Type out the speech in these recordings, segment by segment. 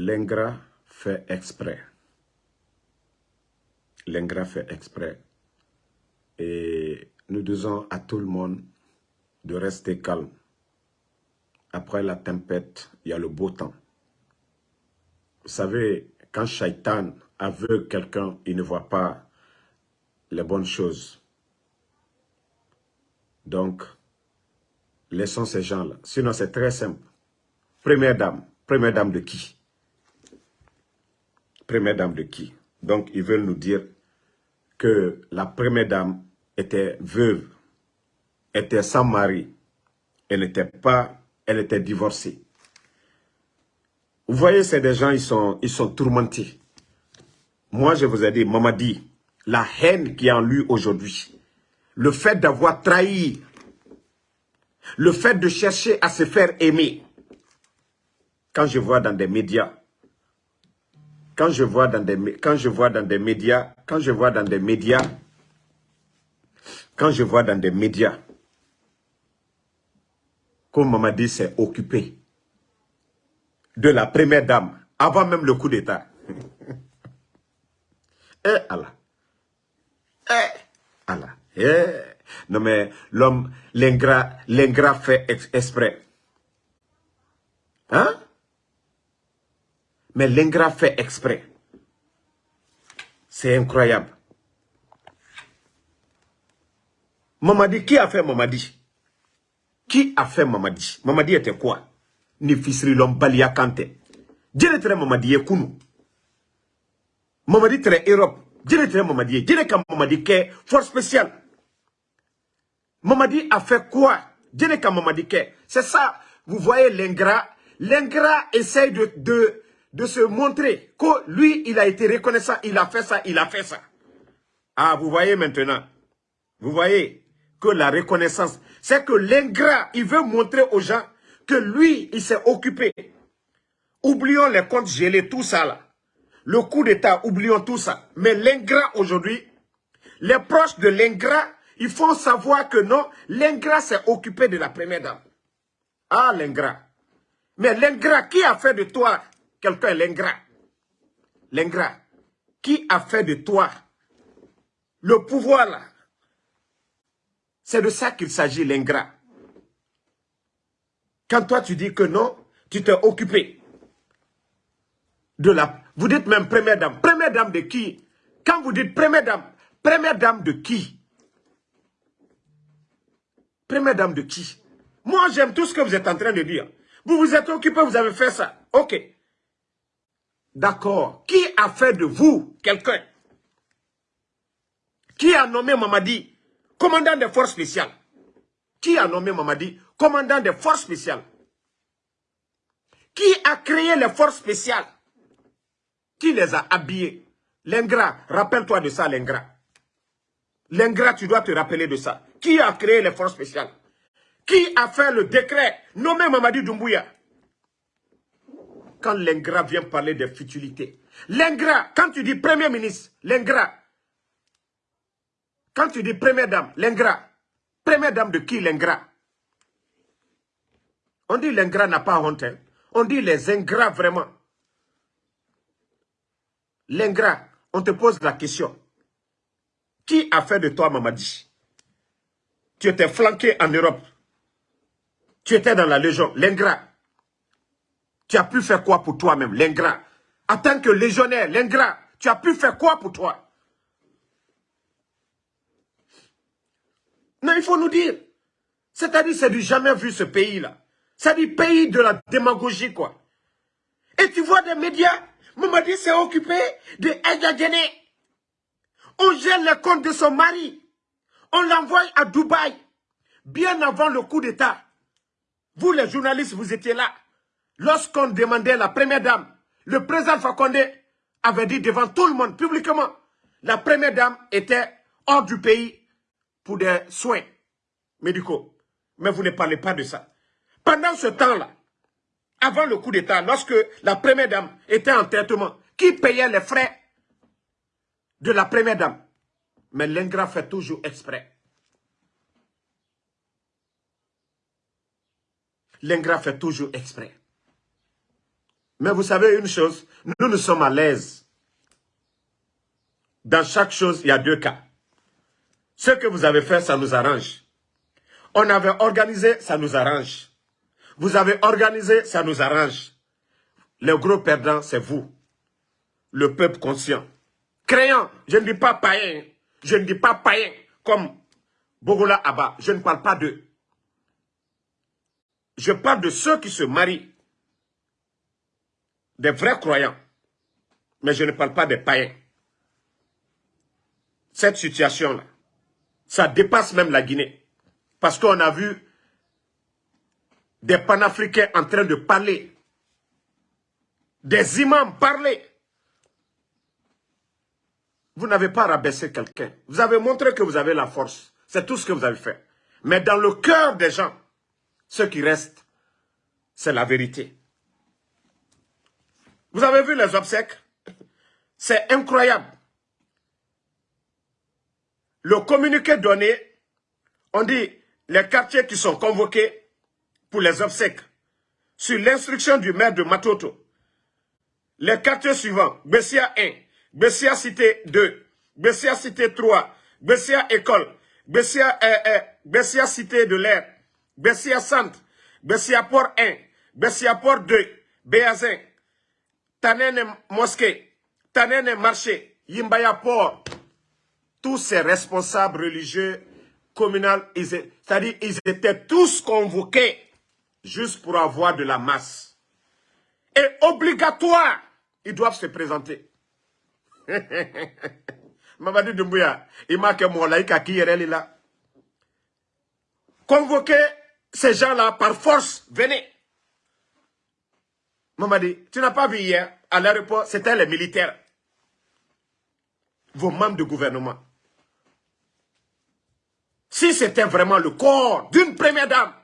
l'ingrat fait exprès. L'ingrat fait exprès. Et nous disons à tout le monde de rester calme. Après la tempête, il y a le beau temps. Vous savez, quand Shaitan aveugle quelqu'un, il ne voit pas les bonnes choses. Donc, laissons ces gens-là. Sinon, c'est très simple. Première dame. Première dame de qui? Première dame de qui? Donc, ils veulent nous dire que la première dame était veuve, était sans mari, elle n'était pas, elle était divorcée. Vous voyez, c'est des gens, ils sont, ils sont tourmentés. Moi, je vous ai dit, dit, la haine qui est en lui aujourd'hui, le fait d'avoir trahi, le fait de chercher à se faire aimer, quand je vois dans des médias, quand je vois dans des, quand je dans des médias, quand je vois dans des médias, quand je vois dans des médias, comme Mamadi s'est occupé de la première dame, avant même le coup d'État. eh Allah. Eh Allah. Eh. Non mais l'homme, l'ingrat, l'ingrat fait exprès. Hein? Mais l'ingrat fait exprès. C'est incroyable. Mamadi, qui a fait Mamadi? Qui a fait Mamadi? Mamadi était quoi? Ni fisri l'homme balia kante. Djere tere Mamadi ye kunu. Mamadi tere Europe. Djere tere Mamadi. Djere ka Mamadi ke force spéciale. Mamadi a fait quoi? Ka Mamadi. C'est ça, vous voyez l'ingrat. L'ingrat essaye de, de, de se montrer que lui, il a été reconnaissant, il a fait ça, il a fait ça. Ah, vous voyez maintenant. Vous voyez que la reconnaissance, c'est que l'ingrat, il veut montrer aux gens que lui, il s'est occupé. Oublions les comptes gelés, tout ça là. Le coup d'État, oublions tout ça. Mais l'ingrat aujourd'hui, les proches de l'ingrat, ils font savoir que non, l'ingrat s'est occupé de la première dame. Ah, l'ingrat. Mais l'ingrat, qui a fait de toi quelqu'un, l'ingrat L'ingrat. Qui a fait de toi le pouvoir là? C'est de ça qu'il s'agit, l'ingrat. Quand toi tu dis que non, tu t'es occupé de la... Vous dites même première dame. Première dame de qui? Quand vous dites première dame, première dame de qui? Première dame de qui? Moi, j'aime tout ce que vous êtes en train de dire. Vous vous êtes occupé, vous avez fait ça. Ok. D'accord. Qui a fait de vous quelqu'un? Qui a nommé Mamadi commandant des forces spéciales? Qui a nommé Mamadi commandant des forces spéciales? Qui a créé les forces spéciales? Qui les a habillés L'ingrat, rappelle-toi de ça, l'ingrat. L'ingrat, tu dois te rappeler de ça. Qui a créé les forces spéciales? Qui a fait le décret? Nommé Mamadi Doumbouya Quand l'ingrat vient parler des futilités. L'ingrat, quand tu dis premier ministre, l'ingrat, quand tu dis première dame, l'ingrat, première dame de qui l'ingrat? On dit l'ingrat n'a pas honte. Hein. On dit les ingrats vraiment. L'ingrat, on te pose la question. Qui a fait de toi Mamadi? Tu étais flanqué en Europe. Tu étais dans la Légion, l'ingrat. Tu as pu faire quoi pour toi-même, l'ingrat En tant que légionnaire, l'ingrat, tu as pu faire quoi pour toi? Non, il faut nous dire. C'est-à-dire, c'est du jamais vu ce pays-là. C'est du pays de la démagogie, quoi. Et tu vois des médias, Mamadi s'est occupé de Djene. On gère les comptes de son mari. On l'envoie à Dubaï. Bien avant le coup d'État. Vous, les journalistes, vous étiez là. Lorsqu'on demandait la première dame, le président Fakonde avait dit devant tout le monde, publiquement, la première dame était hors du pays pour des soins médicaux. Mais vous ne parlez pas de ça. Pendant ce temps-là, avant le coup d'État, lorsque la première dame était en traitement, qui payait les frais de la première dame? Mais l'ingrat fait toujours exprès. L'ingrat fait toujours exprès. Mais vous savez une chose, nous nous sommes à l'aise. Dans chaque chose, il y a deux cas. Ce que vous avez fait, ça nous arrange. On avait organisé, ça nous arrange. Vous avez organisé, ça nous arrange. Le gros perdant, c'est vous. Le peuple conscient. Créant, je ne dis pas païen. Je ne dis pas païen comme Bogola Abba. Je ne parle pas d'eux. Je parle de ceux qui se marient. Des vrais croyants. Mais je ne parle pas des païens. Cette situation-là, ça dépasse même la Guinée. Parce qu'on a vu des panafricains en train de parler, des imams parler. Vous n'avez pas rabaissé quelqu'un. Vous avez montré que vous avez la force. C'est tout ce que vous avez fait. Mais dans le cœur des gens, ce qui reste, c'est la vérité. Vous avez vu les obsèques? C'est incroyable. Le communiqué donné, on dit les quartiers qui sont convoqués pour les obsèques, sur l'instruction du maire de Matoto, les quartiers suivants, Bessia 1, Bessia Cité 2, Bessia Cité 3, Bessia École, Bessia, euh, euh, Cité de l'air, Bessia Centre, Bessia Port 1, Bessia Port 2, Béazin, Tanene Mosquée, Tanene Marché, Yimbaya Port, tous ces responsables religieux communaux, c'est-à-dire ils étaient tous convoqués juste pour avoir de la masse. Et obligatoire, ils doivent se présenter. Mamadi Doumbouya, il m'a que mon laïka qui est là. Convoquer ces gens-là par force, venez. Mamadi, tu n'as pas vu hier, à l'aéroport, c'était les militaires. Vos membres de gouvernement. Si c'était vraiment le corps d'une première dame,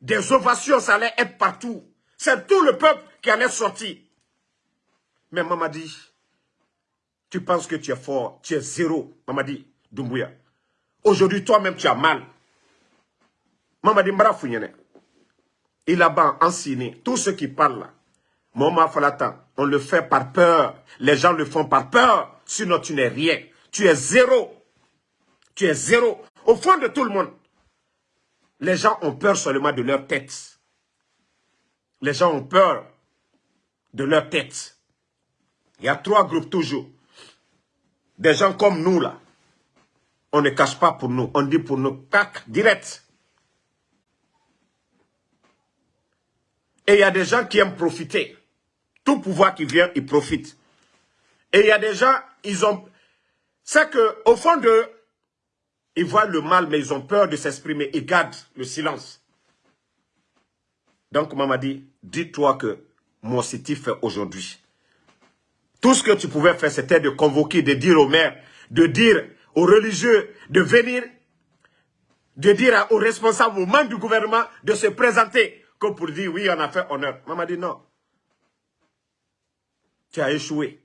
des ovations, ça allait être partout. C'est tout le peuple qui allait sortir. Mais Mamadi, tu penses que tu es fort, tu es zéro. Mamadi Doumbouya. Aujourd'hui, toi-même, tu as mal. Mamadi Mbarafounyene. A ban enseigné. Tous ceux qui parlent là. Moma Falatan, on le fait par peur. Les gens le font par peur. Sinon, tu n'es rien. Tu es zéro. Tu es zéro. Au fond de tout le monde. Les gens ont peur seulement de leur tête. Les gens ont peur de leur tête. Il y a trois groupes toujours. Des gens comme nous là. On ne cache pas pour nous. On dit pour nous, tac, direct. Et il y a des gens qui aiment profiter. Tout pouvoir qui vient, ils profitent. Et il y a des gens, ils ont... C'est qu'au fond de ils voient le mal, mais ils ont peur de s'exprimer. Ils gardent le silence. Donc, maman dit, dis-toi que mon city fait aujourd'hui. Tout ce que tu pouvais faire, c'était de convoquer, de dire aux maires, de dire aux religieux de venir, de dire aux responsables, aux membres du gouvernement, de se présenter, pour dire, oui, on a fait honneur. Maman dit, non. Tu as échoué.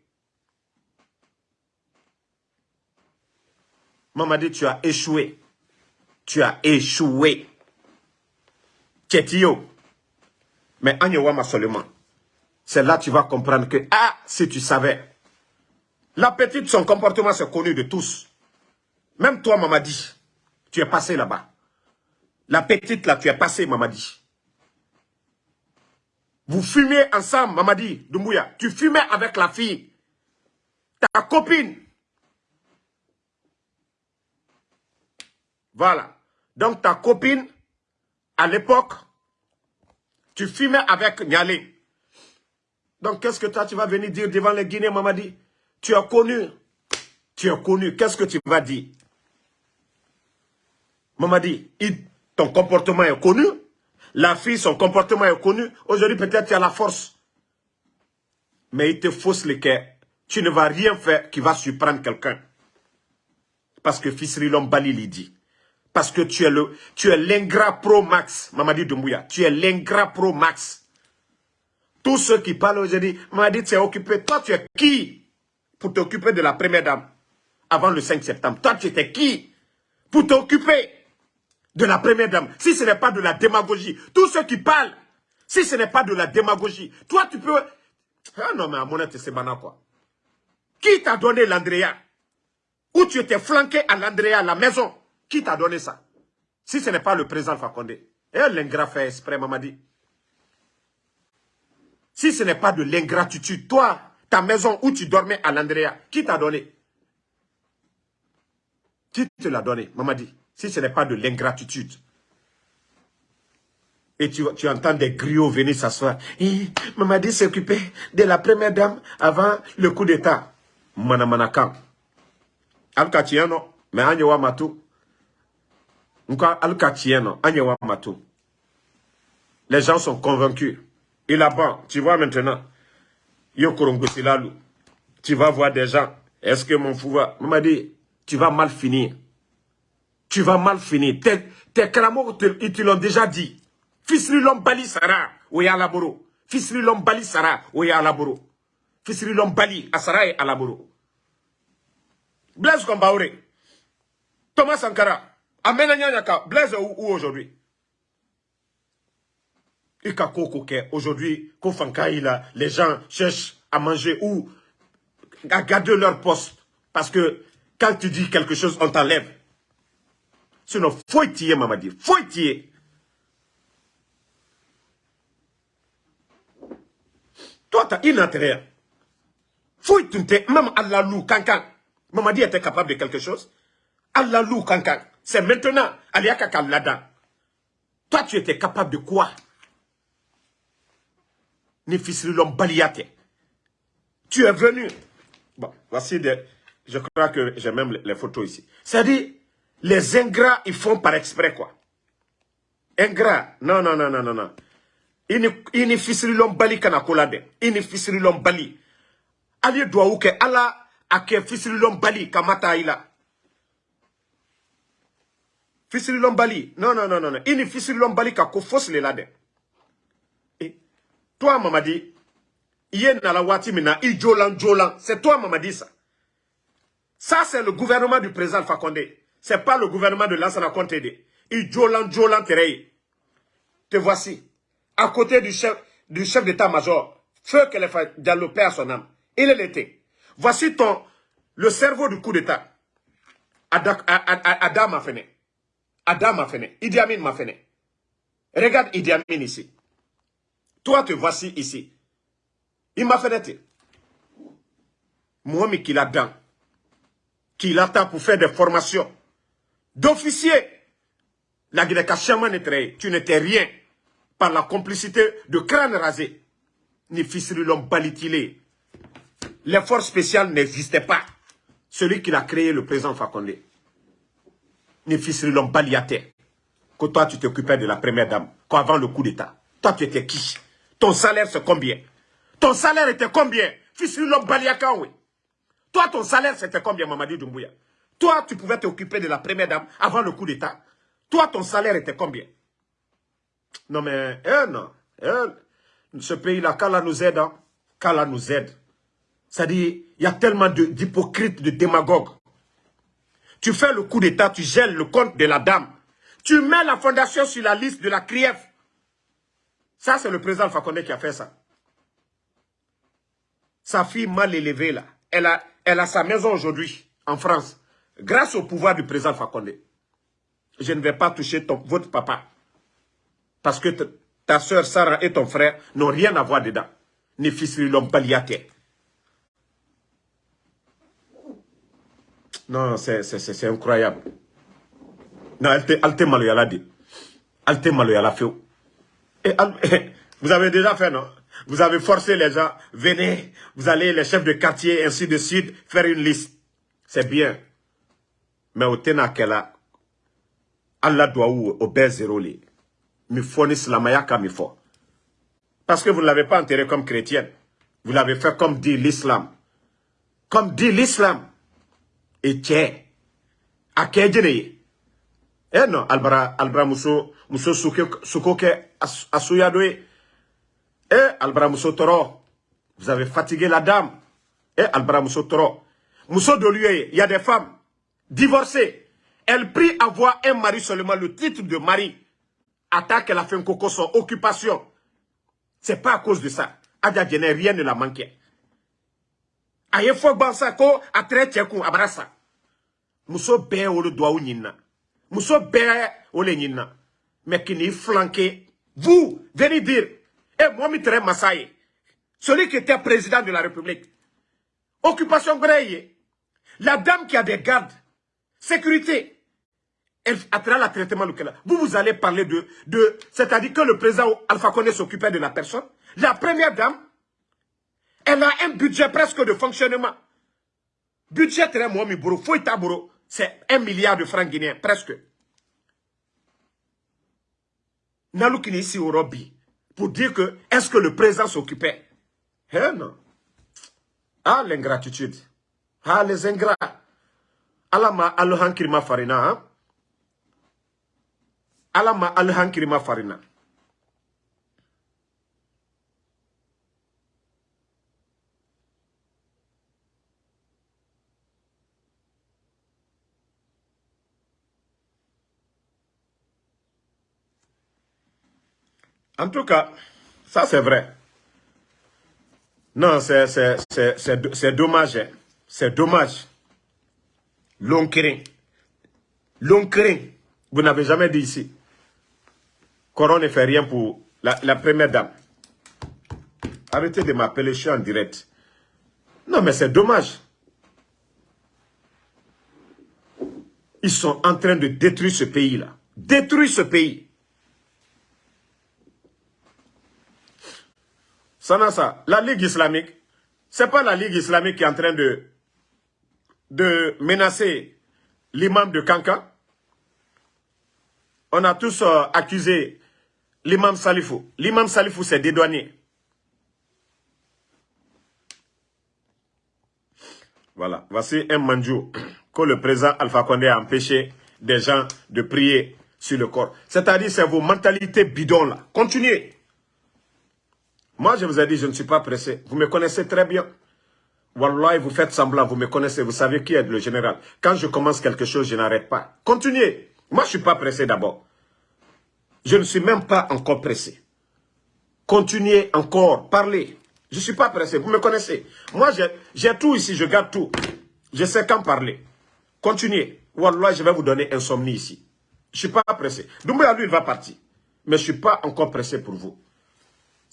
Maman dit, tu as échoué. Tu as échoué. Tchétio. Mais Agnewama seulement. C'est là que tu vas comprendre que, ah, si tu savais. La petite, son comportement, c'est connu de tous. Même toi, maman dit, tu es passé là-bas. La petite, là, tu es passé, maman dit. Vous fumez ensemble, maman dit, Doumbouya. Tu fumais avec la fille. Ta copine. Voilà. Donc ta copine, à l'époque, tu fumais avec Nialé. Donc qu'est-ce que toi tu vas venir dire devant les Guinéens, Mamadi Tu as connu. Tu as connu. Qu'est-ce que tu vas dire? Mamadi, ton comportement est connu. La fille, son comportement est connu. Aujourd'hui, peut-être tu as la force. Mais il te fausse le cœur. Tu ne vas rien faire qui va surprendre quelqu'un. Parce que Fils Bali dit. Parce que tu es le, tu es l'ingrat pro max, Mamadi Doumbouya. Tu es l'ingrat pro max. Tous ceux qui parlent aujourd'hui, Mamadi, tu es occupé. Toi, tu es qui pour t'occuper de la première dame avant le 5 septembre? Toi, tu étais qui pour t'occuper? De la première dame. Si ce n'est pas de la démagogie, tous ceux qui parlent, Si ce n'est pas de la démagogie, toi tu peux... Ah non mais à mon c'est quoi. Qui t'a donné l'Andrea? Où tu étais flanqué à l'Andrea, la maison? Qui t'a donné ça? Si ce n'est pas le président Fakonde. Et l'ingrat fait exprès, Mamadi. Si ce n'est pas de l'ingratitude, toi, ta maison où tu dormais à l'Andrea, qui t'a donné? Qui te l'a donné, Mamadi Si ce n'est pas de l'ingratitude. Et tu, tu, entends des griots venir s'asseoir. Mamadi s'occupait de la première dame avant le coup d'État. Manamanakam. Alka tieno, mais anyewa matu. Nka alka tieno, anyewa matu. Les gens sont convaincus. Et là-bas, tu vois maintenant, tu vas voir des gens. Est-ce que mon fou va... m'a dit, tu vas mal finir? Tu vas mal finir. Tes, tes cramos, ils te l'ont déjà dit. Fisri bali sara, ouya laboro. Fisri bali sara, ouya laboro. Fisri bali asara et alaboro. Blaise Kombaure. Thomas Sankara. Amena Nyanyaka. Blaise où, où aujourd'hui? Aujourd'hui, les gens cherchent à manger ou à garder leur poste. Parce que quand tu dis quelque chose, on t'enlève. Sinon, faut y Mamadi. Y Toi, tu as une intérêt. Faut y Même Allah lou, kankan. Mamadi était capable de quelque chose. Allah lou, kankan. C'est maintenant, Aliaka Lada. Toi, tu étais capable de quoi? Tu es venu. Bon, voici des... Je crois que j'ai même les photos ici. C'est-à-dire, les ingrats, ils font par exprès, quoi. Ingrats, non, non, non, non, non, non. Ini fisiri lom bali kana kolade. Ini fisiri lom bali. Ali doit ou ke ala ake fisiri lom bali kamata ila. Fisiri lom bali. Non, non, non, non. Ini fisiri lom bali ka ko fos le lade. Toi, Mamadi, il la wati mina, il jolan jolan. C'est toi, Mamadi, ça. Ça, c'est le gouvernement du président Fakonde. C'est pas le gouvernement de Lansana Kontede. Il jolan jolan. Te voici. À côté du chef, du chef d'état-major. Feu les Diallo perd son âme. Il l'était. Voici ton, le cerveau du coup d'état. Adam m'a fait. Adam m'a fait. Idi Amin m'a fait. Regarde Idi Amin ici. Toi, te voici ici. Il m'a fait d'être. Moi, mais qu'il a dans. Qu'il attend pour faire des formations. D'officier. La guinée tu n'étais rien. Par la complicité de crâne rasé. Ni l'homme balitilé. Les forces spéciales n'existaient pas. Celui qui a créé le président Fakonde. Ni l'homme baliaté. Que toi, tu t'occupais de la première dame. Avant le coup d'État. Toi, tu étais qui? Ton salaire, c'est combien? Ton salaire était combien? Fils l'homme oui. Toi, ton salaire, c'était combien, Mamadi Doumbouya? Toi, tu pouvais t'occuper de la première dame avant le coup d'État. Toi, ton salaire était combien? Non, mais, eh non. Eh, ce pays-là, qu'Allah nous aide, hein? nous aide. C'est-à-dire, il y a tellement d'hypocrites, de, démagogues. Tu fais le coup d'État, tu gèles le compte de la dame. Tu mets la fondation sur la liste de la CRIEF. Ça, c'est le président Fakonde qui a fait ça. Sa fille mal élevée, là, elle a, elle a sa maison aujourd'hui, en France, grâce au pouvoir du président Fakonde. Je ne vais pas toucher votre papa. Parce que ta soeur Sarah et ton frère n'ont rien à voir dedans. De l'homme paliaté. Non, c'est incroyable. Non, elle te maloyala dit. Elle te maloyala fait. vous avez déjà fait, non? Vous avez forcé les gens, venez, vous allez, les chefs de quartier, ainsi de suite, faire une liste. C'est bien. Mais au Tenakela, Allah doit où au zéro li. Mi fournisse la mayaka mi fo. Parce que vous ne l'avez pas enterré comme chrétienne. Vous l'avez fait comme dit l'islam. Comme dit l'islam. Et tiens. À Eh non, albra, albra muso, muso sukoke Asouyadoui. Eh, Albra Toro, vous avez fatigué la dame. Eh, Toro. Mousso de lui, il y a des femmes divorcées. Elle prie avoir un mari seulement, le titre de mari. Attaque, elle a fait un coco son occupation. C'est pas à cause de ça. Adja rien ne l'a manqué. Aye fo bansa ko atre tchekou abrasa. Muso be o le doigt nyina. Muso be o le nyina. Mais qui n'est flanqué. Vous, venez dire, eh, moi, Mitre Massaye, celui qui était président de la République, occupation Greye, la dame qui a des gardes, sécurité, elle a la traitement. Vous, vous allez parler de, de c'est-à-dire que le président Alpha Condé s'occupait de la personne. La première dame, elle a un budget presque de fonctionnement. Budget très moi, c'est un milliard de francs guinéens, presque. Naloukini ici au Robi, pour dire que, est-ce que le président s'occupait? Eh non. Ah, l'ingratitude. Ah, les ingrats. Alama alhankirima farina. Hein? Alama alhankirima farina. En tout cas, ça c'est vrai. Non, c'est dommage. Hein. C'est dommage. L'onkering. L'onkering. Vous n'avez jamais dit ici. Coron ne fait rien pour la, première dame. Arrêtez de m'appeler, je suis en direct. Non, mais c'est dommage. Ils sont en train de détruire ce pays-là. Détruire ce pays. ça, la Ligue islamique, c'est pas la Ligue islamique qui est en train de, de menacer l'imam de Kanka. On a tous euh, accusé l'imam Salifou. L'imam Salifou s'est dédouané. Voilà, voici un manjou que le président Alpha Condé a empêché des gens de prier sur le corps. C'est-à-dire, c'est vos mentalités bidons là. Continuez. Moi, je vous ai dit, je ne suis pas pressé. Vous me connaissez très bien. Wallah, vous faites semblant, vous me connaissez, vous savez qui est le général. Quand je commence quelque chose, je n'arrête pas. Continuez. Moi, je ne suis pas pressé d'abord. Je ne suis même pas encore pressé. Continuez encore, parlez. Je ne suis pas pressé, vous me connaissez. Moi, j'ai tout ici, je garde tout. Je sais quand parler. Continuez. Wallah, je vais vous donner insomnie ici. Je ne suis pas pressé. Doumbouya, lui, il va partir. Mais je ne suis pas encore pressé pour vous.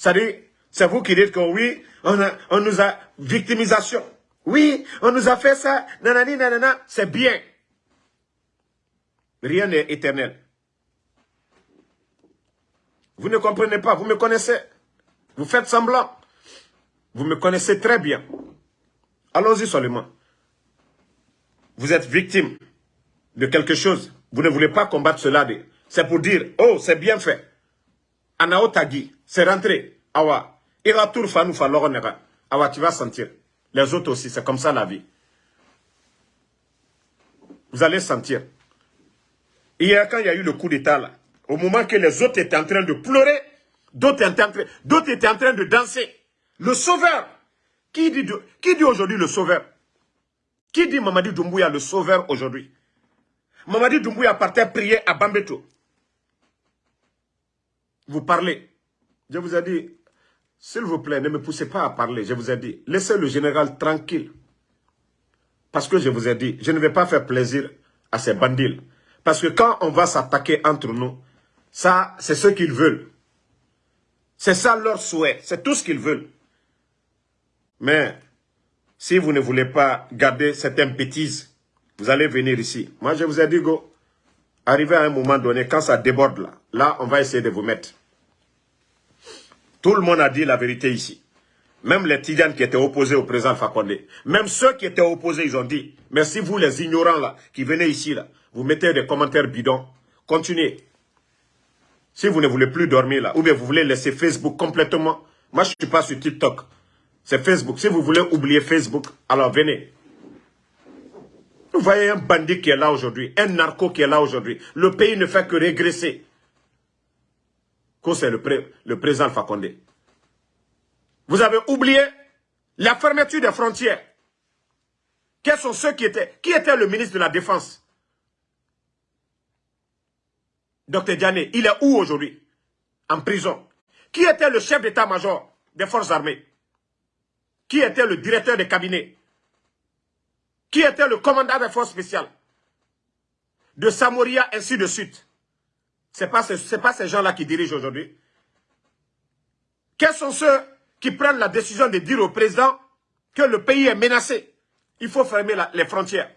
Dit, c'est vous qui dites que oui, on, on nous a victimisation. Oui, on nous a fait ça, nanani, nanana, c'est bien. Rien n'est éternel. Vous ne comprenez pas, vous me connaissez. Vous faites semblant. Vous me connaissez très bien. Allons-y seulement. Vous êtes victime de quelque chose. Vous ne voulez pas combattre cela. C'est pour dire, oh, c'est bien fait. Anao Tagi, c'est rentré. Awa, tu vas sentir. Les autres aussi, c'est comme ça la vie. Vous allez sentir. Hier, quand il y a eu le coup d'état là, au moment que les autres étaient en train de pleurer, d'autres étaient, étaient, en train de danser. Le sauveur. Qui dit, qui dit aujourd'hui le sauveur? Qui dit Mamadi Doumbouya le sauveur aujourd'hui? Mamadi Doumbouya partait prier à Bambeto. Vous parlez. Je vous ai dit, s'il vous plaît, ne me poussez pas à parler, je vous ai dit. Laissez le général tranquille. Parce que je vous ai dit, je ne vais pas faire plaisir à ces bandits. Parce que quand on va s'attaquer entre nous, ça, c'est ce qu'ils veulent. C'est ça leur souhait, c'est tout ce qu'ils veulent. Mais, si vous ne voulez pas garder cette bêtise, vous allez venir ici. Moi, je vous ai dit, go, arrivez à un moment donné, quand ça déborde là, là, on va essayer de vous mettre. Tout le monde a dit la vérité ici. Même les Tidianes qui étaient opposés au président Fakonde. Même ceux qui étaient opposés, ils ont dit, merci vous les ignorants là, qui venez ici là, vous mettez des commentaires bidons. Continuez. Si vous ne voulez plus dormir là, ou bien vous voulez laisser Facebook complètement, moi je ne suis pas sur TikTok. C'est Facebook. Si vous voulez oublier Facebook, alors venez. Vous voyez un bandit qui est là aujourd'hui, un narco qui est là aujourd'hui. Le pays ne fait que régresser c'est le, président Fakonde. Vous avez oublié la fermeture des frontières. Quels sont ceux qui étaient Qui était le ministre de la Défense? Docteur Diané, il est où aujourd'hui? En prison. Qui était le chef d'état-major des forces armées? Qui était le directeur des cabinets? Qui était le commandant des forces spéciales? De Samoria, ainsi de suite. Ce n'est pas, pas ces gens-là qui dirigent aujourd'hui. Quels sont ceux qui prennent la décision de dire au président que le pays est menacé? Il faut fermer les frontières.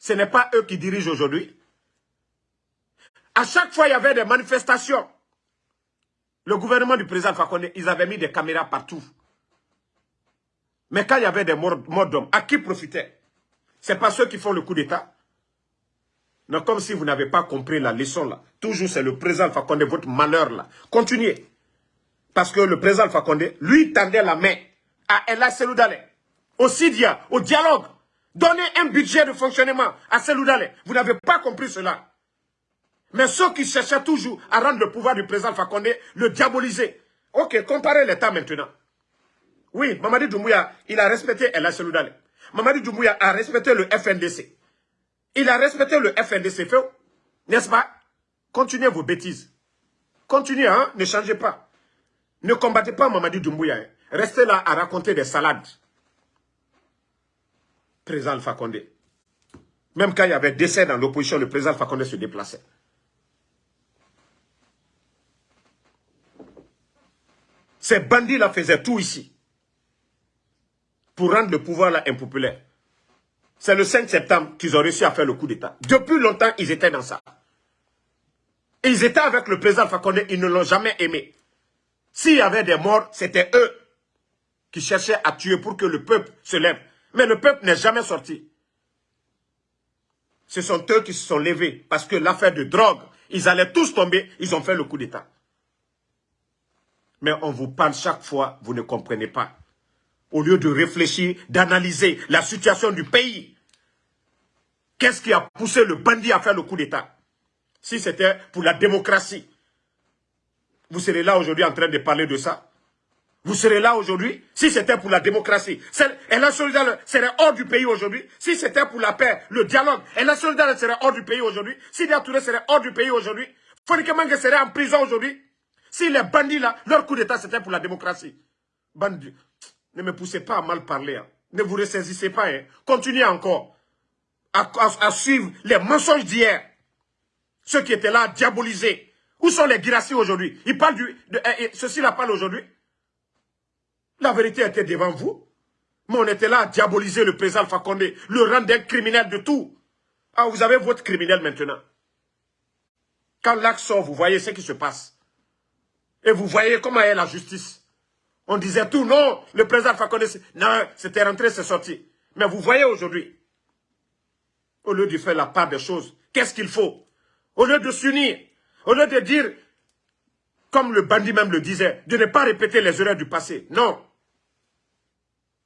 Ce n'est pas eux qui dirigent aujourd'hui. À chaque fois, il y avait des manifestations. Le gouvernement du président Fakonde, ils avaient mis des caméras partout. Mais quand il y avait des morts, d'hommes, à qui profitaient C'est pas ceux qui font le coup d'État. Comme si vous n'avez pas compris la leçon là. Toujours c'est le président Fakonde, votre malheur là. Continuez. Parce que le président Fakonde, lui, tendait la main à Ella Seloudale, au Sidia, au dialogue. Donnez un budget de fonctionnement à Seloudale. Vous n'avez pas compris cela. Mais ceux qui cherchaient toujours à rendre le pouvoir du président Fakonde, le diaboliser. Ok, comparez l'État maintenant. Oui, Mamadi Doumbouya, il a respecté Ella Seloudale. Mamadi Doumbouya a respecté le FNDC. Il a respecté le FNDC, n'est-ce pas? Continuez vos bêtises. Continuez, hein, ne changez pas. Ne combattez pas Mamadi Doumbouya. Hein. Restez là à raconter des salades. Président Fakonde. Même quand il y avait décès dans l'opposition, le président Fakonde se déplaçait. Ces bandits-là faisaient tout ici pour rendre le pouvoir là impopulaire. C'est le 5 septembre qu'ils ont réussi à faire le coup d'État. Depuis longtemps, ils étaient dans ça. Ils étaient avec le président Fakonde, ils ne l'ont jamais aimé. S'il y avait des morts, c'était eux qui cherchaient à tuer pour que le peuple se lève. Mais le peuple n'est jamais sorti. Ce sont eux qui se sont levés parce que l'affaire de drogue, ils allaient tous tomber, ils ont fait le coup d'État. Mais on vous parle chaque fois, vous ne comprenez pas. Au lieu de réfléchir, d'analyser la situation du pays. Qu'est-ce qui a poussé le bandit à faire le coup d'État? Si c'était pour la démocratie, vous serez là aujourd'hui en train de parler de ça vous serez là aujourd'hui si c'était pour la démocratie. Et la solidarité serait hors du pays aujourd'hui. Si c'était pour la paix, le dialogue, et la solidarité serait hors du pays aujourd'hui. Si Touré serait hors du pays aujourd'hui. Fonique serait en prison aujourd'hui. Si les bandits là, leur coup d'état c'était pour la démocratie. Bandits, ne me poussez pas à mal parler. Hein. Ne vous ressaisissez pas. Hein. Continuez encore à, suivre les mensonges d'hier. Ceux qui étaient là diabolisés. Où sont les Girassi aujourd'hui? Ils parlent. De, eh, eh, ceci là parle aujourd'hui. La vérité était devant vous. Mais on était là à diaboliser le président Fakonde, le rendre un criminel de tout. Ah, vous avez votre criminel maintenant. Quand l'acte sort, vous voyez ce qui se passe. Et vous voyez comment est la justice. On disait tout, non, le président Fakonde, non, c'était rentré, c'est sorti. Mais vous voyez aujourd'hui, au lieu de faire la part des choses, qu'est-ce qu'il faut? Au lieu de s'unir, au lieu de dire, comme le bandit même le disait, de ne pas répéter les erreurs du passé. Non.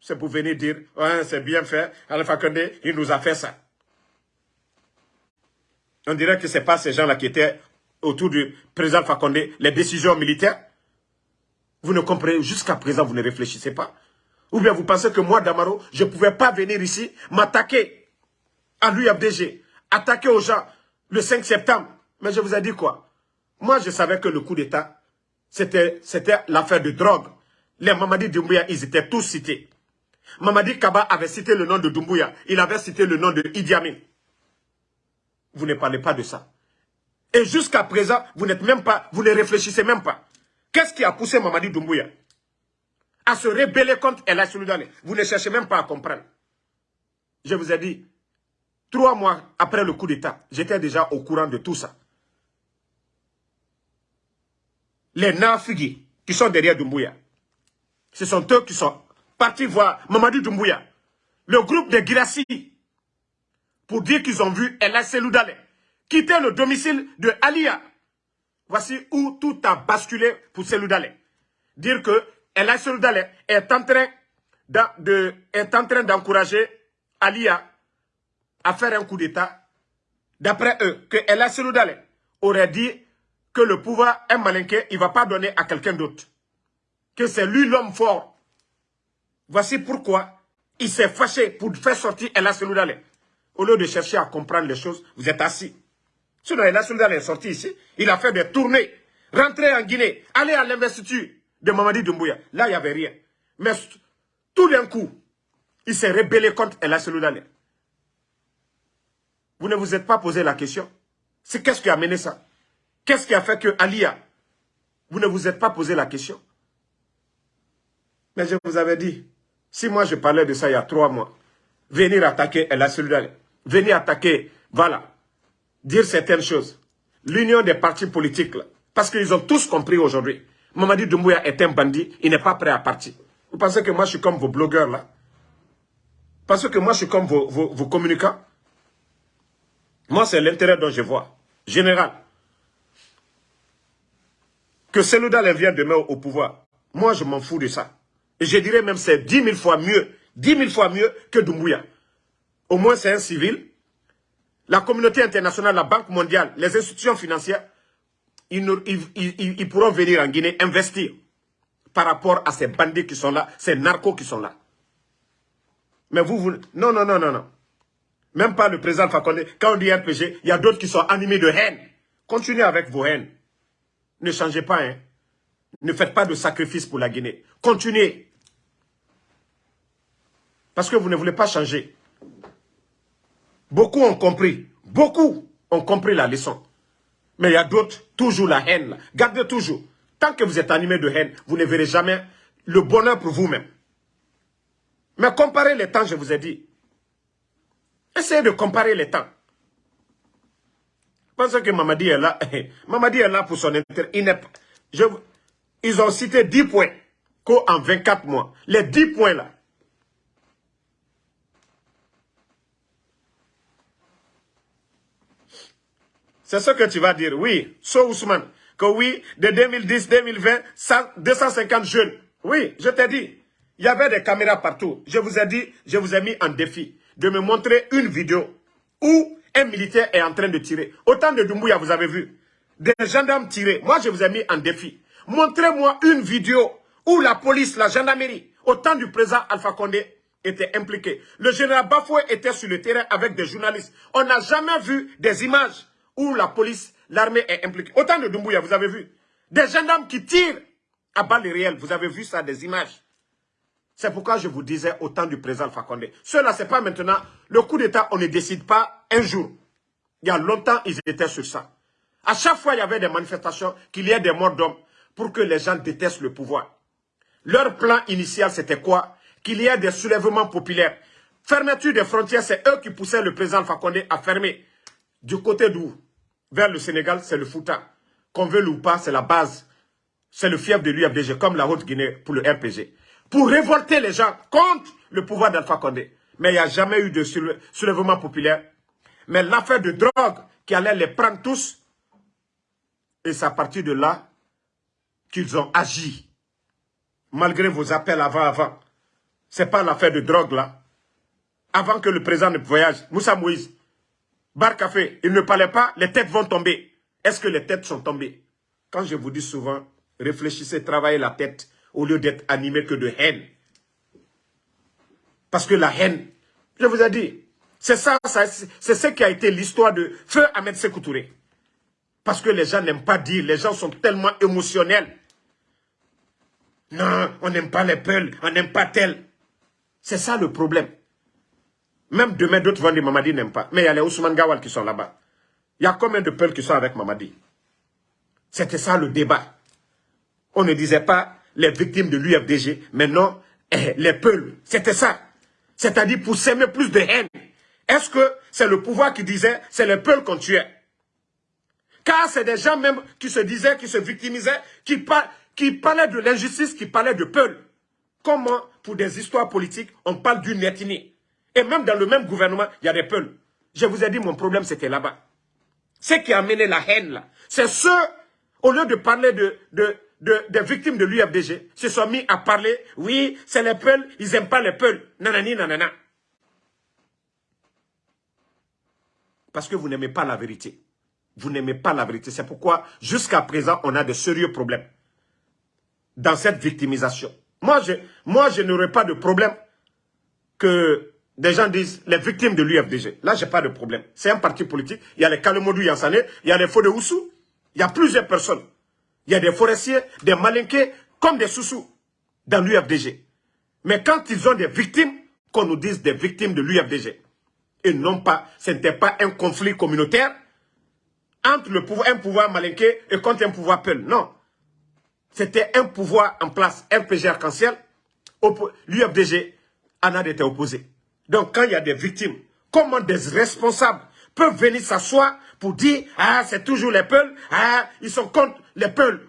C'est pour venir dire, ouais, c'est bien fait, Alpha Condé, il nous a fait ça. On dirait que ce n'est pas ces gens-là qui étaient autour du président Fakonde, les décisions militaires, vous ne comprenez, jusqu'à présent, vous ne réfléchissez pas. Ou bien vous pensez que moi, Damaro, je ne pouvais pas venir ici, m'attaquer à l'UFDG, attaquer aux gens le 5 septembre. Mais je vous ai dit quoi? Moi, je savais que le coup d'État, c'était l'affaire de drogue. Les Mamadi Doumbouya, ils étaient tous cités. Mamadi Kaba avait cité le nom de Doumbouya. Il avait cité le nom de Idi Amin. Vous ne parlez pas de ça. Et jusqu'à présent, vous n'êtes même pas, vous ne réfléchissez même pas. Qu'est-ce qui a poussé Mamadi Doumbouya à se rebeller contre El Souloudane Vous ne cherchez même pas à comprendre. Je vous ai dit, trois mois après le coup d'État, j'étais déjà au courant de tout ça. Les Nafigi qui sont derrière Doumbouya, ce sont eux qui sont partis voir Mamadi Doumbouya, le groupe de Girassi, pour dire qu'ils ont vu El Seloudane quitter le domicile de Alia. Voici où tout a basculé pour Seloudale. Dire que Ella Seloudale est en train de, est d'encourager Alia à faire un coup d'État. D'après eux, que Ella Seloudale aurait dit que le pouvoir est malinqué, il ne va pas donner à quelqu'un d'autre. Que c'est lui l'homme fort. Voici pourquoi il s'est fâché pour faire sortir Ella Seloudale. Au lieu de chercher à comprendre les choses, vous êtes assis. Sinon, la est sorti ici. Il a fait des tournées Rentrez en Guinée, allez à l'investiture de Mamadi Doumbouya. Là, il n'y avait rien. Mais tout d'un coup, il s'est rébellé contre El Seloudane. Vous ne vous êtes pas posé la question. C'est qu'est-ce qui a mené ça? Qu'est-ce qui a fait que Alia, vous ne vous êtes pas posé la question? Mais je vous avais dit, si moi je parlais de ça il y a trois mois, venir attaquer El Seloudane, venir attaquer, voilà, dire certaines choses. L'union des partis politiques, parce qu'ils ont tous compris aujourd'hui. Mamadi Doumbouya est un bandit, il n'est pas prêt à partir. Vous pensez que moi je suis comme vos blogueurs là? Parce que moi je suis comme vos, vos communicants? Moi, c'est l'intérêt dont je vois. Général. Que Seloudal vienne demain au pouvoir. Moi, je m'en fous de ça. Et je dirais même c'est dix mille fois mieux. Dix mille fois mieux que Doumbouya. Au moins, c'est un civil. La communauté internationale, la Banque mondiale, les institutions financières, ils, pourront venir en Guinée investir par rapport à ces bandits qui sont là, ces narcos qui sont là. Mais vous, vous... Non, non, non, non, non. Même pas le président Fakonde. Quand on dit RPG, il y a d'autres qui sont animés de haine. Continuez avec vos haines. Ne changez pas. Hein. Ne faites pas de sacrifice pour la Guinée. Continuez. Parce que vous ne voulez pas changer. Beaucoup ont compris. Beaucoup ont compris la leçon. Mais il y a d'autres, toujours la haine. Gardez toujours. Tant que vous êtes animé de haine, vous ne verrez jamais le bonheur pour vous-même. Mais comparez les temps, je vous ai dit. Essayez de comparer les temps. Parce que Mamadi est là. Mamadi est là pour son intérêt. ils ont cité 10 points qu'en 24 mois. Les 10 points là. C'est ce que tu vas dire. Oui, So Ousmane, que oui, de 2010, 2020, 250 jeunes. Oui, je t'ai dit. Il y avait des caméras partout. Je vous ai dit, je vous ai mis en défi de me montrer une vidéo où un militaire est en train de tirer. Autant de Doumbouya, vous avez vu. Des gendarmes tirés. Moi, je vous ai mis en défi. Montrez-moi une vidéo où la police, la gendarmerie, au temps du président Alpha Condé, était impliqué. Le général Bafoué était sur le terrain avec des journalistes. On n'a jamais vu des images où la police, l'armée est impliquée. Autant de Doumbouya, vous avez vu. Des gendarmes qui tirent à balles réelles. Vous avez vu ça, des images. C'est pourquoi je vous disais au temps du président Fakonde. Cela, ce n'est pas maintenant. Le coup d'État, on ne décide pas un jour. Il y a longtemps, ils étaient sur ça. À chaque fois, il y avait des manifestations, qu'il y ait des morts d'hommes pour que les gens détestent le pouvoir. Leur plan initial, c'était quoi? Qu'il y ait des soulèvements populaires. Fermeture des frontières, c'est eux qui poussaient le président Fakonde à fermer. Du côté d'où? Vers le Sénégal, c'est le Fouta. Qu'on veut ou pas, c'est la base. C'est le fief de l'UFDG, comme la Haute-Guinée pour le RPG pour révolter les gens contre le pouvoir d'Alpha Condé. Mais il n'y a jamais eu de soulèvement populaire. Mais l'affaire de drogue qui allait les prendre tous, et c'est à partir de là qu'ils ont agi. Malgré vos appels avant, avant. Ce n'est pas l'affaire de drogue là. Avant que le président ne voyage, Moussa Moïse, Bar Café, il ne parlait pas, les têtes vont tomber. Est-ce que les têtes sont tombées? Quand je vous dis souvent, réfléchissez, travaillez la tête au lieu d'être animé que de haine. Parce que la haine, je vous ai dit, c'est ça, c'est ce qui a été l'histoire de Feu Ahmed Sekoutouré. Parce que les gens n'aiment pas dire, les gens sont tellement émotionnels. Non, on n'aime pas les peuls, on n'aime pas tel. C'est ça le problème. Même demain, d'autres vont dire Mamadi n'aime pas. Mais il y a les Ousmane Gawal qui sont là-bas. Il y a combien de peuls qui sont avec Mamadi? C'était ça le débat. On ne disait pas les victimes de l'UFDG, maintenant, eh, les peuples. C'était ça. C'est-à-dire pour s'aimer plus de haine. Est-ce que c'est le pouvoir qui disait, c'est les peuples qu'on tuait? Car c'est des gens même qui se disaient, qui se victimisaient, qui, qui parlaient de l'injustice, qui parlaient de peuple. Comment, pour des histoires politiques, on parle d'une ethnie? Et même dans le même gouvernement, il y a des peuples. Je vous ai dit, mon problème, c'était là-bas. Ce qui a amené la haine, là, c'est ceux, au lieu de parler de, de, des victimes de l'UFDG se sont mis à parler, oui, c'est les peuls, ils n'aiment pas les peuls, nanani, nanana. Parce que vous n'aimez pas la vérité. Vous n'aimez pas la vérité. C'est pourquoi, jusqu'à présent, on a de sérieux problèmes dans cette victimisation. Moi, je, moi, je n'aurais pas de problème que des gens disent les victimes de l'UFDG. Là, je n'ai pas de problème. C'est un parti politique. Il y a les Kalemodou Yansane, il y a les Faux de Oussou. Il y a plusieurs personnes. Il y a des forestiers, des malinqués, comme des sous-sous dans l'UFDG. Mais quand ils ont des victimes, qu'on nous dise des victimes de l'UFDG. Et non pas, ce n'était pas un conflit communautaire entre le pouvoir, un pouvoir malinqué et contre un pouvoir peul. Non. C'était un pouvoir en place, un PG arc-en-ciel. L'UFDG en a été opposé. Donc quand il y a des victimes, comment des responsables peuvent venir s'asseoir pour dire « Ah, c'est toujours les peuls, ah, ils sont contre les peuls. »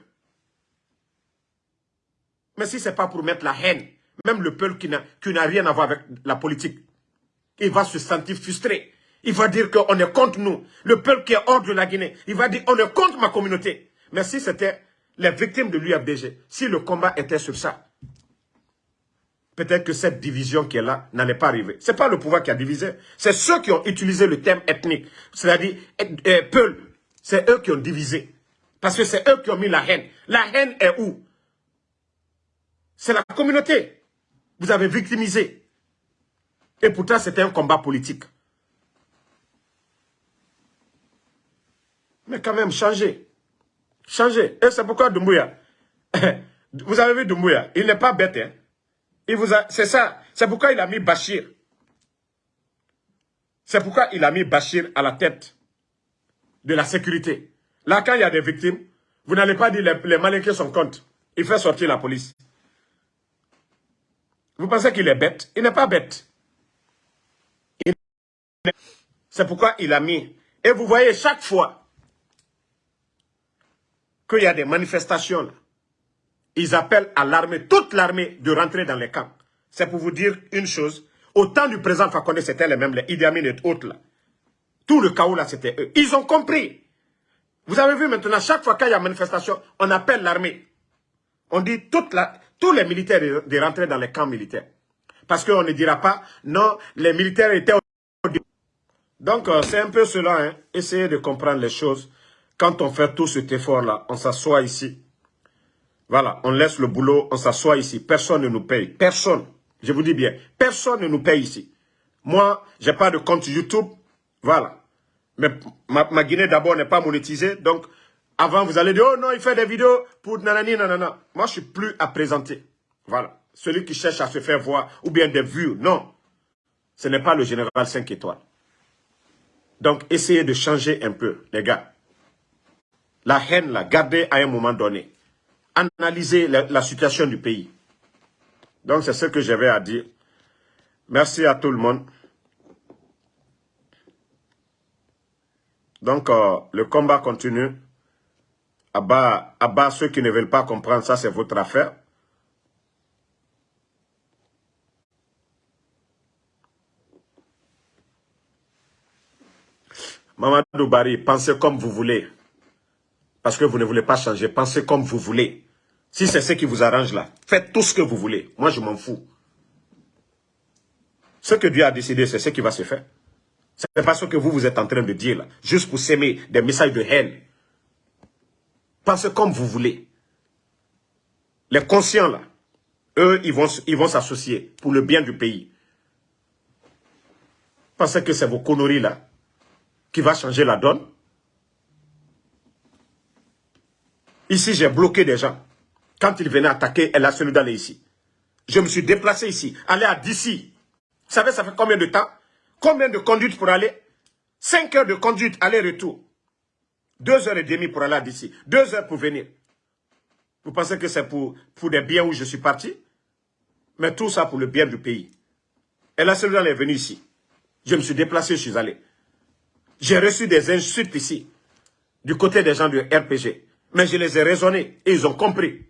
Mais si ce n'est pas pour mettre la haine, même le peuple qui n'a rien à voir avec la politique, il va se sentir frustré. Il va dire qu'on est contre nous. Le peuple qui est hors de la Guinée, il va dire on est contre ma communauté. Mais si c'était les victimes de l'UFDG, si le combat était sur ça, peut-être que cette division qui est là n'allait pas arriver. Ce n'est pas le pouvoir qui a divisé, c'est ceux qui ont utilisé le terme ethnique, c'est-à-dire euh, Peul, c'est eux qui ont divisé. Parce que c'est eux qui ont mis la haine. La haine est où? C'est la communauté. Vous avez victimisé. Et pourtant, c'était un combat politique. Mais quand même, changez. Changez. Et c'est pourquoi Doumbouya, vous avez vu Doumbouya, il n'est pas bête. Hein? C'est ça. C'est pourquoi il a mis Bachir. C'est pourquoi il a mis Bachir à la tête de la sécurité. Là, quand il y a des victimes, vous n'allez pas dire les, les malinqués sont contre. Il fait sortir la police. Vous pensez qu'il est bête? Il n'est pas bête. C'est pourquoi il a mis. Et vous voyez, chaque fois qu'il y a des manifestations, ils appellent à l'armée, toute l'armée, de rentrer dans les camps. C'est pour vous dire une chose. Au temps du président Fakonde, c'était les mêmes, les Idi Amin et autres là. Tout le chaos là, c'était eux. Ils ont compris. Vous avez vu maintenant, chaque fois qu'il y a manifestation, on appelle l'armée. On dit toute la, tous les militaires de, rentrer dans les camps militaires. Parce qu'on ne dira pas, non, les militaires étaient au... Donc, euh, c'est un peu cela, hein. essayez de comprendre les choses. Quand on fait tout cet effort-là, on s'assoit ici. Voilà, on laisse le boulot, on s'assoit ici. Personne ne nous paye. Personne. Je vous dis bien, personne ne nous paye ici. Moi, j'ai pas de compte YouTube. Voilà. Mais ma, Guinée d'abord n'est pas monétisée. Donc, avant, vous allez dire, oh non, il fait des vidéos pour nanani, nanana. Moi, je suis plus à présenter. Voilà. Celui qui cherche à se faire voir, ou bien des vues, non. Ce n'est pas le général 5 étoiles. Donc, essayez de changer un peu, les gars. La haine, la gardez à un moment donné. Analysez la, situation du pays. Donc, c'est ce que j'avais à dire. Merci à tout le monde. Donc, euh, le combat continue à bas, ceux qui ne veulent pas comprendre ça, c'est votre affaire. Mamadou Bari, pensez comme vous voulez. Parce que vous ne voulez pas changer. Pensez comme vous voulez. Si c'est ce qui vous arrange là, faites tout ce que vous voulez. Moi, je m'en fous. Ce que Dieu a décidé, c'est ce qui va se faire. Ce n'est pas ce que vous, vous êtes en train de dire là. Juste pour s'aimer des messages de haine. Pensez comme vous voulez. Les conscients, là, eux, ils vont ils vont s'associer pour le bien du pays. Pensez que c'est vos conneries, là, qui va changer la donne? Ici, j'ai bloqué des gens. Quand ils venaient attaquer El d'aller ici. Je me suis déplacé ici, aller à d'ici. Vous savez, ça fait combien de temps? Combien de conduites pour aller? 5 heures de conduite, aller-retour. Deux heures et demie pour aller d'ici. Deux heures pour venir. Vous pensez que c'est pour, pour des biens où je suis parti? Mais tout ça pour le bien du pays. Et la seule est venue ici. Je me suis déplacé, je suis allé. J'ai reçu des insultes ici, du côté des gens du RPG. Mais je les ai raisonnés et ils ont compris.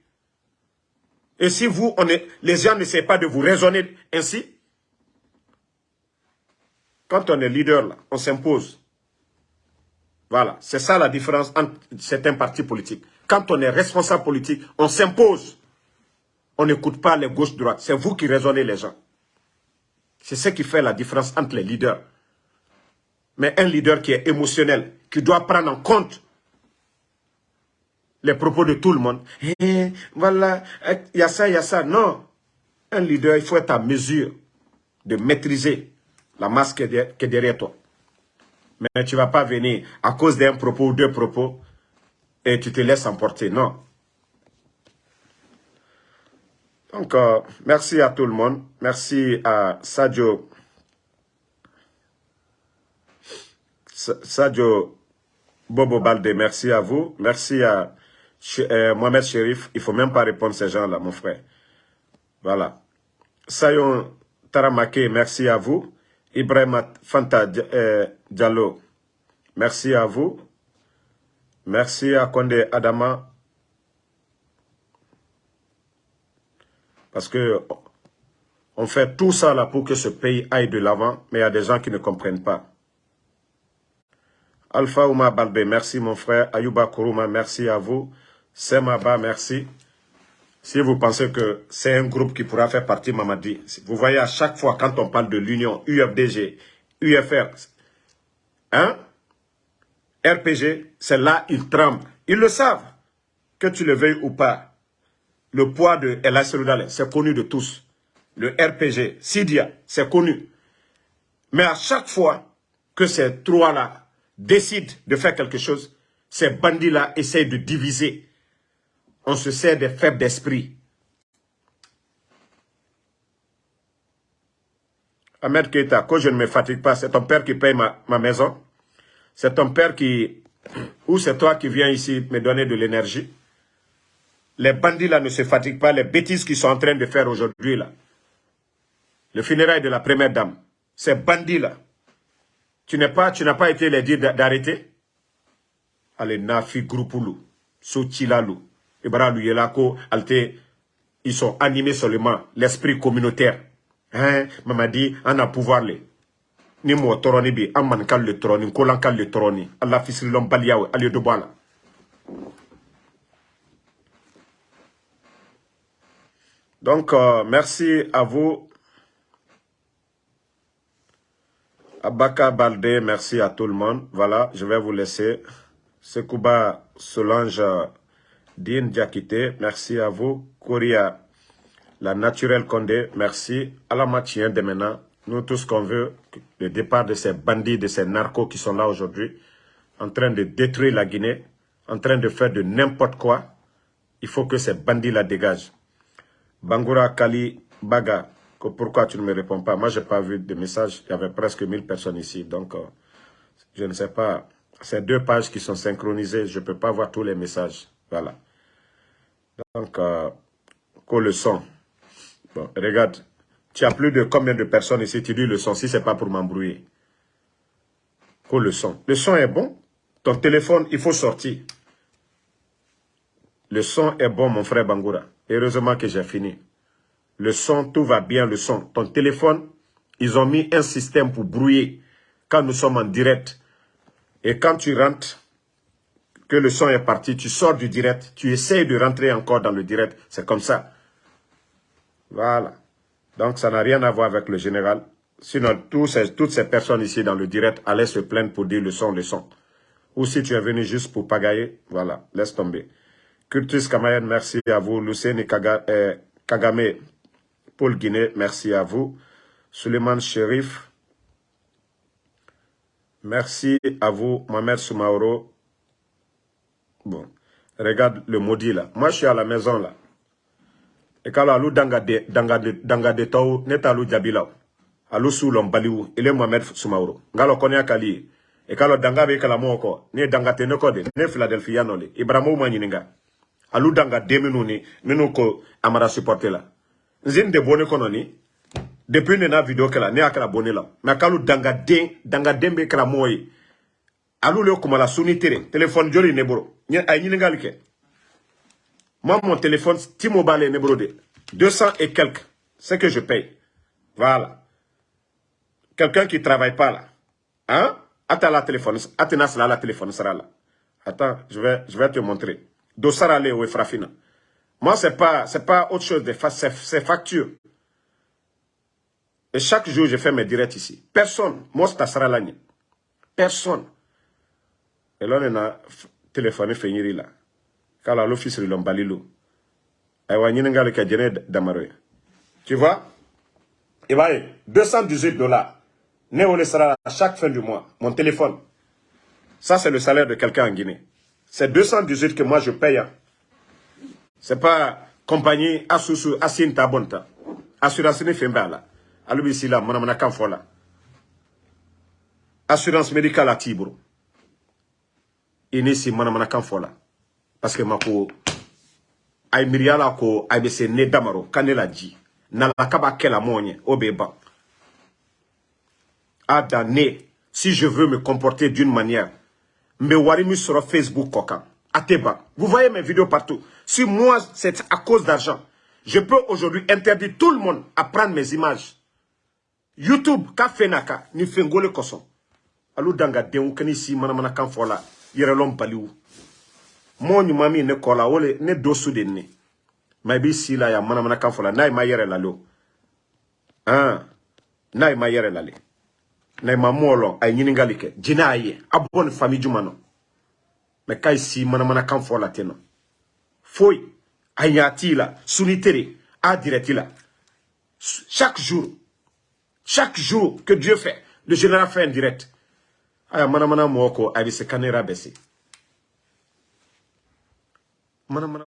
Et si vous, les gens n'essaient pas de vous raisonner ainsi, quand on est leader, là, on s'impose. Voilà, c'est ça la différence entre certains partis politiques. Quand on est responsable politique, on s'impose. On n'écoute pas les gauches-droites. C'est vous qui raisonnez les gens. C'est ce qui fait la différence entre les leaders. Mais un leader qui est émotionnel, qui doit prendre en compte les propos de tout le monde. Eh, voilà, il y a ça, il y a ça. Non. Un leader, il faut être à mesure de maîtriser la masse qui est derrière toi. Mais tu ne vas pas venir à cause d'un propos ou deux propos et tu te laisses emporter. Non. Donc, euh, merci à tout le monde. Merci à Sadio. Sadio Bobo Balde, merci à vous. Merci à euh, Mohamed Sherif. Il ne faut même pas répondre à ces gens-là, mon frère. Voilà. Sayon Taramake, merci à vous. Ibrahim Fanta euh, Diallo, merci à vous. Merci à Konde Adama. Parce que on fait tout ça là pour que ce pays aille de l'avant, mais il y a des gens qui ne comprennent pas. Alpha Ouma Balbe, merci mon frère. Ayuba Kuruma, merci à vous. Semaba, merci. Si vous pensez que c'est un groupe qui pourra faire partie Mamadi, vous voyez à chaque fois quand on parle de l'Union, UFDG, UFR, hein, RPG, c'est là ils tremblent. Ils le savent, que tu le veuilles ou pas. Le poids de El c'est connu de tous. Le RPG, Sidia, c'est connu. Mais à chaque fois que ces trois-là décident de faire quelque chose, ces bandits-là essayent de diviser. On se sert des faibles d'esprit. Ahmed Keita, que je ne me fatigue pas, c'est ton père qui paye ma, ma maison. C'est ton père qui... Ou c'est toi qui viens ici me donner de l'énergie. Les bandits là ne se fatiguent pas, les bêtises qu'ils sont en train de faire aujourd'hui là. Le funérail de la première dame. Ces bandits là. Tu n'as pas, tu pas été les dire d'arrêter? Allez, Nafi Yelako, Alte, ils sont animés seulement l'esprit communautaire. Hein, dit, on a pouvoir les. Ni mo toroni bi, amman kal le toroni, kolan kal le toroni. Allah fisrilom baliyawe, aliyo de bala. Donc, euh, merci à vous. Abaka Balde, merci à tout le monde. Voilà, je vais vous laisser. Sekouba Solange Din Diakité, merci à vous. Kouria, la naturelle Condé, merci. Alamatien de maintenant, nous tous qu'on veut, le départ de ces bandits, de ces narcos qui sont là aujourd'hui, en train de détruire la Guinée, en train de faire de n'importe quoi, il faut que ces bandits la dégagent. Bangura Kali Baga, pourquoi tu ne me réponds pas? Moi, je n'ai pas vu de message. Il y avait presque 1000 personnes ici. Donc, euh, je ne sais pas. C'est deux pages qui sont synchronisées. Je ne peux pas voir tous les messages. Voilà. Donc, euh, le son. Bon, regarde. Tu as plus de combien de personnes ici? Tu dis le son si ce n'est pas pour m'embrouiller. Le son. Le son est bon. Ton téléphone, il faut sortir. Le son est bon, mon frère Bangoura. Heureusement que j'ai fini. Le son, tout va bien, le son. Ton téléphone, ils ont mis un système pour brouiller quand nous sommes en direct. Et quand tu rentres, que le son est parti, tu sors du direct, tu essayes de rentrer encore dans le direct. C'est comme ça. Voilà. Donc, ça n'a rien à voir avec le général. Sinon, toutes ces personnes ici dans le direct allaient se plaindre pour dire le son, le son. Ou si tu es venu juste pour pagailler, voilà, laisse tomber. Curtis Kamayan, merci à vous. Lucene eh, Kagame, Paul Guinée, merci à vous. Suleiman Sherif, merci à vous. Mohamed Soumaoro. Bon, regarde le maudit là. Moi, je suis à la maison là. Et quand alou danga de danga de danga de tau neta alou jabila alou sulom baliou il est Mohamed Soumaoro ngalo konya kali. E kalo danga be kala moko ne danga te ne kode ne Philadelphia no le Ibrahimo manyininga alu danga de minnu ni ko amara supporter la nzin de bone kono ni. Depuis ne na video kala ne akala bone la mais kalu danga den danga dembe kala moy alu le kuma la suni tere téléphone joli ne moi mon téléphone T-Mobile ne boro de 200 et quelques c'est que je paye voilà quelqu'un qui travaille pas là hein attends la téléphone attends la téléphone sera là attends je vais je vais te montrer Dossarale ou Efrafina. Moi, ce n'est pas, pas autre chose, c'est facture. Et chaque jour, je fais mes directs ici. Personne. Moi, c'est. Personne. Et là, on a téléphoné Fenyiri là. Quand l'office de l'Ombalilo. Et on a Tu vois? Il va 218 dollars. Néo sera à chaque fin du mois. Mon téléphone. Ça, c'est le salaire de quelqu'un en Guinée. C'est 218 que moi je paye. Hein. C'est pas compagnie asusu asin tabonta assurance ni fɛn b'a la ale bɛ si la manamanakan fɔ la assurance médicale a t'i bolo i ni si manamanakan fɔ la. Parce que ma ko a ko a bɛ se ne ka ka b'a kɛ la mɔɔ ɲɛ o bɛ ban a dan ne si je veux me comporter d'une manière n bɛ wari min sɔrɔ facebook kɔ kan a vous voyez mes vidéos partout. Si moi c'est à cause d'argent. Je peux aujourd'hui interdire tout le monde à prendre mes images. Youtube ka fɛn n'a kan ni fɛngole kosɔn alu danga denw kani si manamanakan fɔ la yɛrɛlɔn baliw mɔɔ ɲuman min ne kɔ la o le ne do su de ne ma i b'i si la yan manamanakan fɔ la n'a ma yɛrɛ lale o. Han n'a ma yɛrɛ lale. N'a ma mɔɔ lɔn a ye ɲininkali kɛ. Jinɛ a ye a bɔ ni fami juma nɔ. Mɛ si manamanakan fɔ ten a a chaque jour chaque jour que Dieu fait le général fait un direct aya manamana mɔgɔ ko a bɛ se kanera bɛ se manamana